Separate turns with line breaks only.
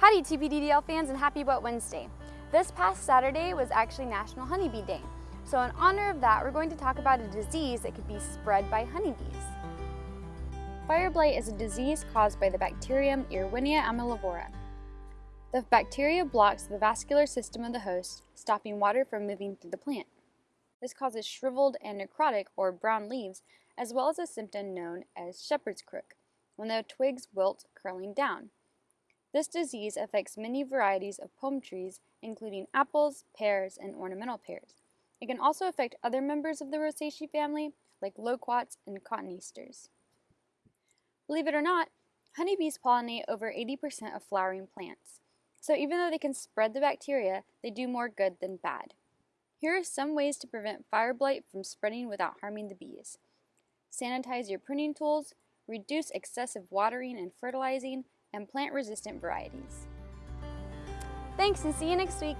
Howdy TPDDL fans and happy Wet Wednesday. This past Saturday was actually National Honeybee Day. So in honor of that, we're going to talk about a disease that could be spread by honeybees. Fire blight is a disease caused by the bacterium Erwinia amylovora. The bacteria blocks the vascular system of the host, stopping water from moving through the plant. This causes shriveled and necrotic or brown leaves, as well as a symptom known as shepherd's crook, when the twigs wilt curling down. This disease affects many varieties of plum trees, including apples, pears, and ornamental pears. It can also affect other members of the Rosaceae family, like loquats and cotoneasters. Believe it or not, honeybees pollinate over 80% of flowering plants. So even though they can spread the bacteria, they do more good than bad. Here are some ways to prevent fire blight from spreading without harming the bees. Sanitize your pruning tools, reduce excessive watering and fertilizing, and plant resistant varieties. Thanks and see you next week!